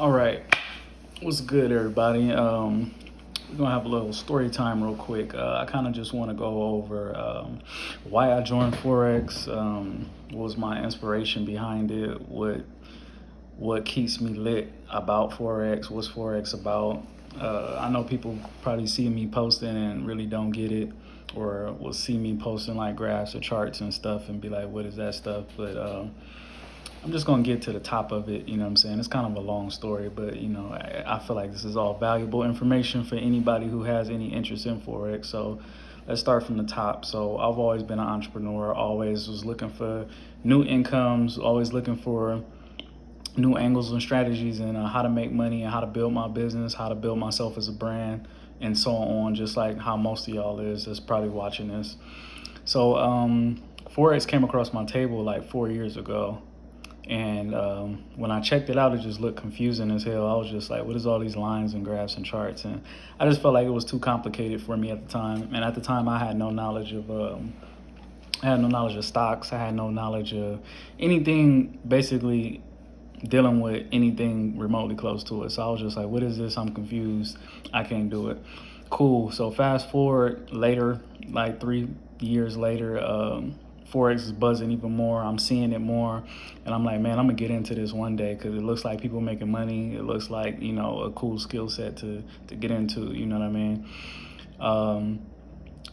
All right, what's good, everybody? Um, we're gonna have a little story time real quick. Uh, I kind of just want to go over um, why I joined Forex, um, what was my inspiration behind it, what what keeps me lit about Forex, what's Forex about. Uh, I know people probably see me posting and really don't get it, or will see me posting like graphs or charts and stuff and be like, "What is that stuff?" But um, I'm just gonna get to the top of it, you know what I'm saying? It's kind of a long story, but you know, I, I, feel like this is all valuable information for anybody who has any interest in Forex. So let's start from the top. So I've always been an entrepreneur, always was looking for new incomes, always looking for new angles and strategies and uh, how to make money and how to build my business, how to build myself as a brand and so on, just like how most of y'all is that's probably watching this. So um, Forex came across my table like four years ago and um, when I checked it out, it just looked confusing as hell. I was just like, what is all these lines and graphs and charts? And I just felt like it was too complicated for me at the time. And at the time, I had no knowledge of, um, I had no knowledge of stocks. I had no knowledge of anything basically dealing with anything remotely close to it. So I was just like, what is this? I'm confused. I can't do it. Cool. So fast forward later, like three years later, um, Forex is buzzing even more. I'm seeing it more. And I'm like, man, I'm going to get into this one day because it looks like people making money. It looks like, you know, a cool skill set to, to get into, you know what I mean? Um,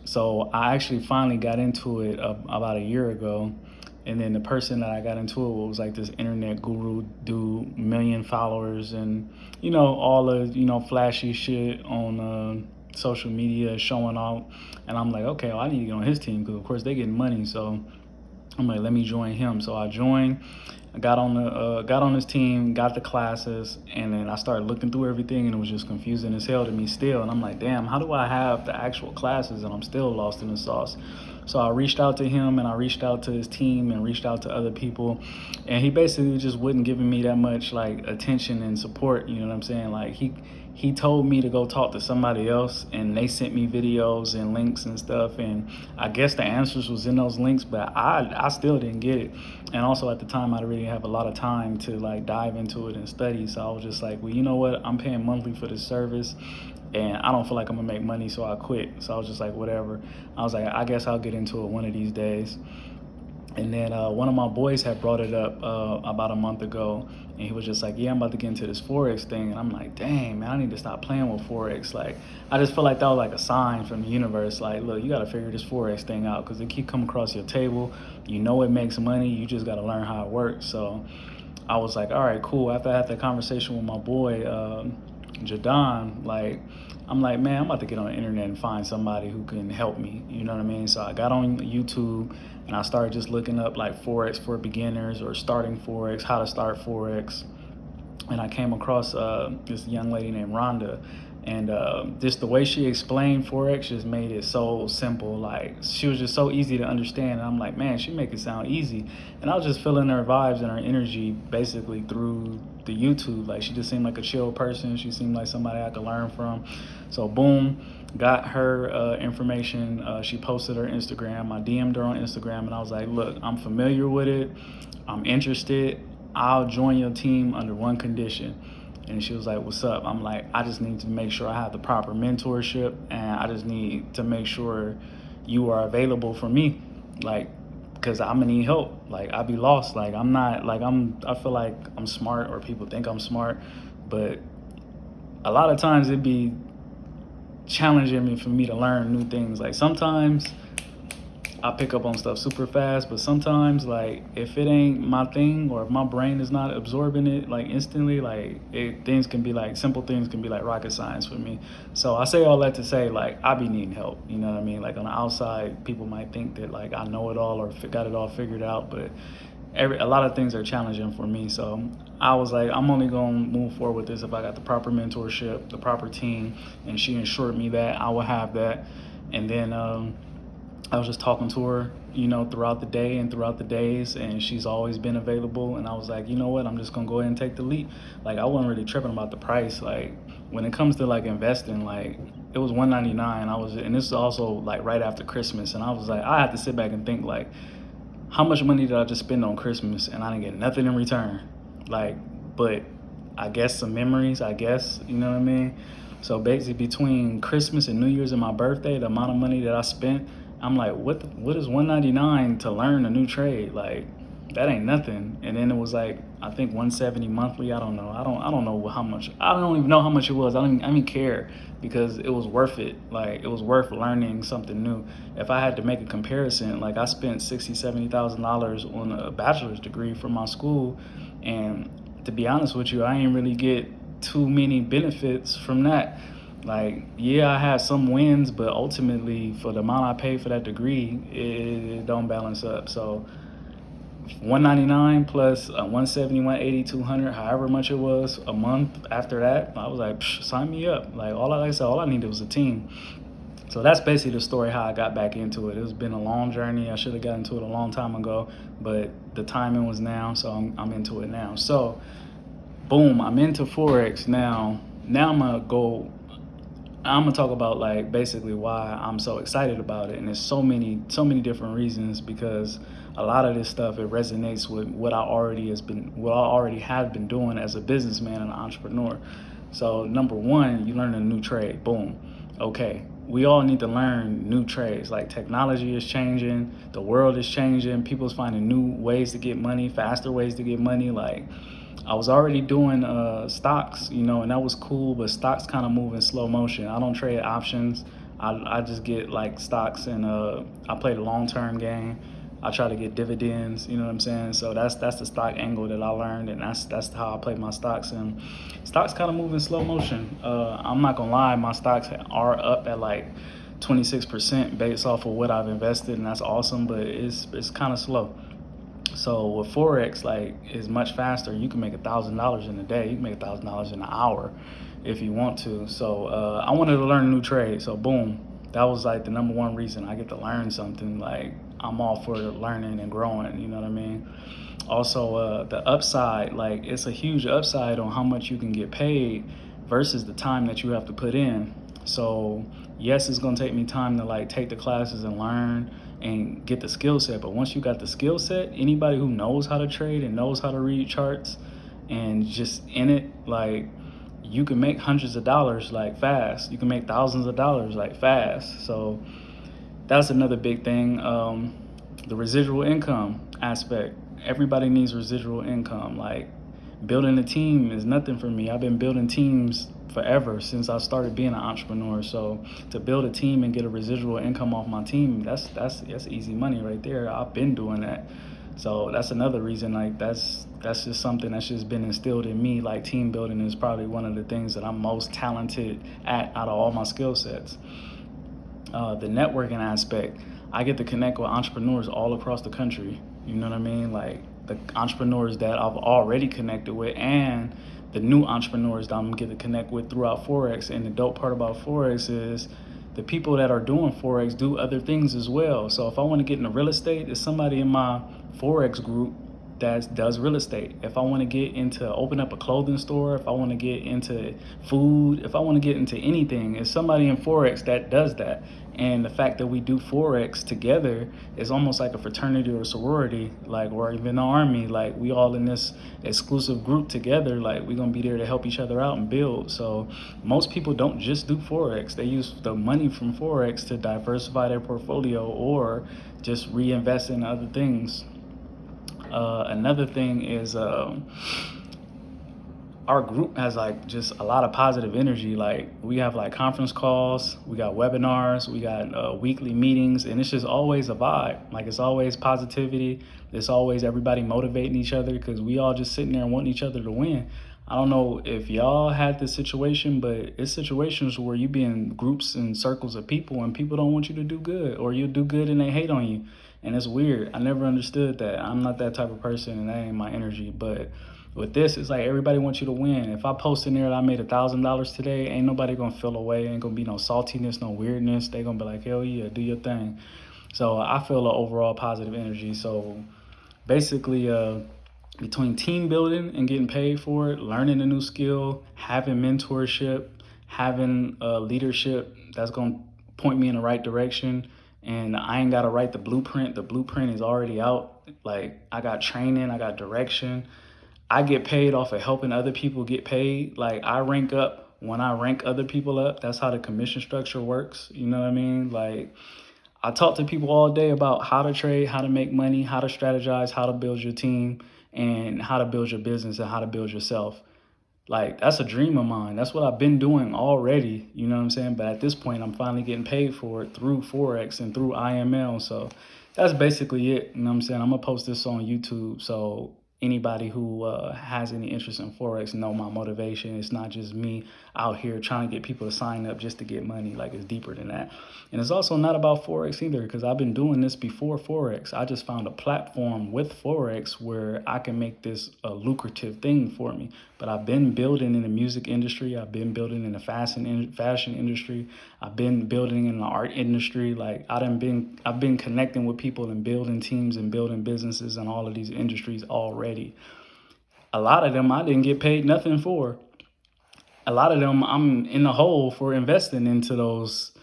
so I actually finally got into it uh, about a year ago. And then the person that I got into it was like this internet guru dude, million followers and, you know, all the, you know, flashy shit on, uh, social media showing off. And I'm like, okay, well, I need to get on his team because, of course, they getting money. So I'm like, let me join him. So I joined. I got on the uh, got on his team, got the classes, and then I started looking through everything, and it was just confusing as hell to me still. And I'm like, damn, how do I have the actual classes and I'm still lost in the sauce? So I reached out to him, and I reached out to his team, and reached out to other people, and he basically just wasn't giving me that much like attention and support. You know what I'm saying? Like he he told me to go talk to somebody else and they sent me videos and links and stuff and I guess the answers was in those links but I, I still didn't get it. And also at the time I didn't really have a lot of time to like dive into it and study so I was just like well you know what? I'm paying monthly for this service and I don't feel like I'm gonna make money so I quit. So I was just like whatever. I was like I guess I'll get into it one of these days and then uh, one of my boys had brought it up uh, about a month ago, and he was just like, "Yeah, I'm about to get into this forex thing." And I'm like, "Dang, man, I need to stop playing with forex." Like, I just felt like that was like a sign from the universe. Like, look, you got to figure this forex thing out because it keep coming across your table. You know it makes money. You just got to learn how it works. So, I was like, "All right, cool." After I had that conversation with my boy. Um, Jadon, like, I'm like, man, I'm about to get on the internet and find somebody who can help me. You know what I mean? So I got on YouTube and I started just looking up like Forex for beginners or starting Forex, how to start Forex. And I came across uh, this young lady named Rhonda and uh, just the way she explained forex just made it so simple like she was just so easy to understand and i'm like man she make it sound easy and i was just feeling her vibes and her energy basically through the youtube. Like she just seemed like a chill person. She seemed like somebody i could learn from. So boom got her uh, information. Uh, she posted her instagram. I dm'd her on instagram and i was like look i'm familiar with it. I'm interested. I'll join your team under one condition. And she was like what's up? I'm like i just need to make sure i have the proper mentorship and i just need to make sure you are available for me. Like because i'm gonna need help. Like i be lost. Like i'm not like i'm i feel like i'm smart or people think i'm smart but a lot of times it'd be challenging me for me to learn new things. Like sometimes I pick up on stuff super fast, but sometimes like if it ain't my thing or if my brain is not absorbing it like instantly, like it, things can be like simple things can be like rocket science for me. So I say all that to say like I be needing help. You know what I mean? Like on the outside, people might think that like I know it all or got it all figured out, but every a lot of things are challenging for me. So I was like, I'm only gonna move forward with this if I got the proper mentorship, the proper team, and she assured me that I will have that. And then um, I was just talking to her, you know, throughout the day and throughout the days, and she's always been available. And I was like, you know what, I'm just gonna go ahead and take the leap. Like I wasn't really tripping about the price. Like when it comes to like investing, like it was 199. I was, and this is also like right after Christmas, and I was like, I have to sit back and think like, how much money did I just spend on Christmas, and I didn't get nothing in return. Like, but I guess some memories, I guess, you know what I mean? So basically between Christmas and New Year's and my birthday, the amount of money that I spent, I'm like, what the, what is 199 to learn a new trade? Like that ain't nothing. And then it was like I think 170 monthly. I don't know. I don't I don't know how much. I don't even know how much it was. I don't even, I don't even care because it was worth it. Like it was worth learning something new. If I had to make a comparison, like I spent 60, 70 thousand dollars on a bachelor's degree from my school, and to be honest with you, I ain't really get too many benefits from that. Like, yeah, I had some wins, but ultimately, for the amount I paid for that degree, it, it don't balance up. So 199 plus uh, 170 180 200 however much it was a month after that i was like sign me up. Like all I, like I said all i needed was a team. So that's basically the story how i got back into it. It's been a long journey. I should have gotten into it a long time ago but the timing was now so i'm, I'm into it now. So boom i'm into forex now. Now i'm gonna go I'm gonna talk about like basically why I'm so excited about it, and there's so many so many different reasons because a lot of this stuff it resonates with what I already has been what I already have been doing as a businessman and an entrepreneur. So number one, you learn a new trade. Boom. Okay, we all need to learn new trades. Like technology is changing, the world is changing, people's finding new ways to get money, faster ways to get money. Like I was already doing uh, stocks, you know, and that was cool, but stocks kind of move in slow motion. I don't trade options. I, I just get like stocks and uh, I play the long term game. I try to get dividends, you know what I'm saying? So that's that's the stock angle that I learned, and that's that's how I play my stocks. And stocks kind of move in slow motion. Uh, I'm not gonna lie, my stocks are up at like 26% based off of what I've invested, and that's awesome. But it's it's kind of slow. So with forex, like is much faster. You can make a thousand dollars in a day. You can make a thousand dollars in an hour if you want to. So uh, I wanted to learn a new trade. So boom, that was like the number one reason I get to learn something. Like I'm all for learning and growing. You know what I mean? Also, uh, the upside, like it's a huge upside on how much you can get paid versus the time that you have to put in. So yes, it's gonna take me time to like take the classes and learn and get the skill set. But once you got the skill set, anybody who knows how to trade and knows how to read charts and just in it, like you can make hundreds of dollars like fast. You can make thousands of dollars like fast. So that's another big thing. Um, the residual income aspect. Everybody needs residual income. Like building a team is nothing for me. I've been building teams forever since I started being an entrepreneur. So to build a team and get a residual income off my team, that's that's that's easy money right there. I've been doing that. So that's another reason like that's that's just something that's just been instilled in me. Like team building is probably one of the things that I'm most talented at out of all my skill sets. Uh, the networking aspect, I get to connect with entrepreneurs all across the country. You know what I mean? Like the entrepreneurs that I've already connected with and the new entrepreneurs that I'm gonna get to connect with throughout Forex. And the dope part about Forex is the people that are doing Forex do other things as well. So if I want to get into real estate, there's somebody in my Forex group that does real estate. If I want to get into open up a clothing store, if I want to get into food, if I want to get into anything, it's somebody in Forex that does that. And the fact that we do Forex together is almost like a fraternity or sorority, like, or even the army. Like, we all in this exclusive group together. Like, we're going to be there to help each other out and build. So, most people don't just do Forex, they use the money from Forex to diversify their portfolio or just reinvest in other things. Uh, another thing is um, our group has like just a lot of positive energy. Like we have like conference calls, we got webinars, we got uh, weekly meetings, and it's just always a vibe. Like it's always positivity. It's always everybody motivating each other because we all just sitting there wanting each other to win. I don't know if y'all had this situation, but it's situations where you be in groups and circles of people and people don't want you to do good or you do good and they hate on you. And it's weird. I never understood that. I'm not that type of person and that ain't my energy. But with this, it's like everybody wants you to win. If I post in there that I made a thousand dollars today, ain't nobody gonna feel away. Ain't gonna be no saltiness, no weirdness. They gonna be like, hell yeah, do your thing. So I feel an overall positive energy. So basically, uh, between team building and getting paid for it, learning a new skill, having mentorship, having uh, leadership that's gonna point me in the right direction and I ain't gotta write the blueprint. The blueprint is already out. Like I got training, I got direction. I get paid off of helping other people get paid. Like I rank up when I rank other people up. That's how the commission structure works. You know what I mean? Like I talk to people all day about how to trade, how to make money, how to strategize, how to build your team, and how to build your business and how to build yourself. Like that's a dream of mine. That's what I've been doing already. You know what I'm saying? But at this point, I'm finally getting paid for it through Forex and through IML. So that's basically it. You know what I'm saying? I'm gonna post this on YouTube. So anybody who uh, has any interest in forex know my motivation. It's not just me out here trying to get people to sign up just to get money. Like it's deeper than that. And it's also not about forex either because i've been doing this before forex. I just found a platform with forex where i can make this a lucrative thing for me. But i've been building in the music industry. I've been building in the fashion fashion industry. I've been building in the art industry. Like i have been i've been connecting with people and building teams and building businesses in all of these industries already already. A lot of them I didn't get paid nothing for. A lot of them I'm in the hole for investing into those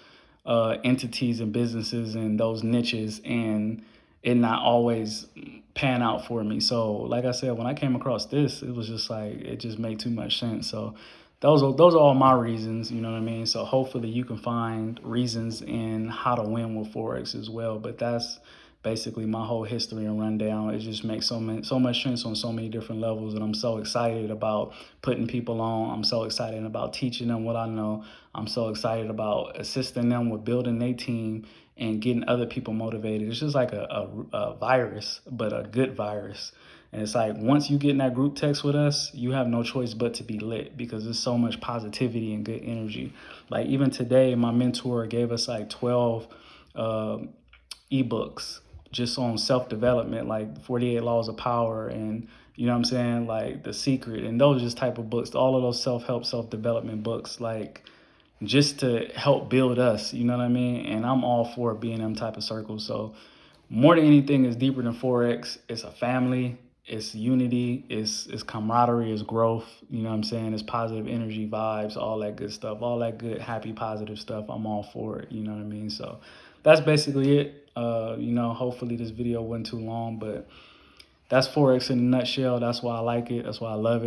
uh, entities and businesses and those niches and it not always pan out for me. So like I said, when I came across this, it was just like, it just made too much sense. So those are, those are all my reasons, you know what I mean? So hopefully you can find reasons in how to win with Forex as well. But that's, basically my whole history and rundown. It just makes so many, so much sense on so many different levels, and I'm so excited about putting people on. I'm so excited about teaching them what I know. I'm so excited about assisting them with building their team and getting other people motivated. It's just like a, a, a virus, but a good virus. And it's like once you get in that group text with us, you have no choice but to be lit because there's so much positivity and good energy. Like even today, my mentor gave us like 12 uh, ebooks just on self-development like 48 laws of power and you know what i'm saying like the secret. And those just type of books all of those self-help self-development books like just to help build us you know what i mean? And i'm all for being them type of circles. So more than anything is deeper than forex. It's a family. It's unity. It's it's camaraderie. It's growth. You know what i'm saying? It's positive energy vibes all that good stuff. All that good happy positive stuff. I'm all for it. You know what i mean? So that's basically it uh, you know, hopefully this video wasn't too long, but that's Forex in a nutshell. That's why I like it. That's why I love it.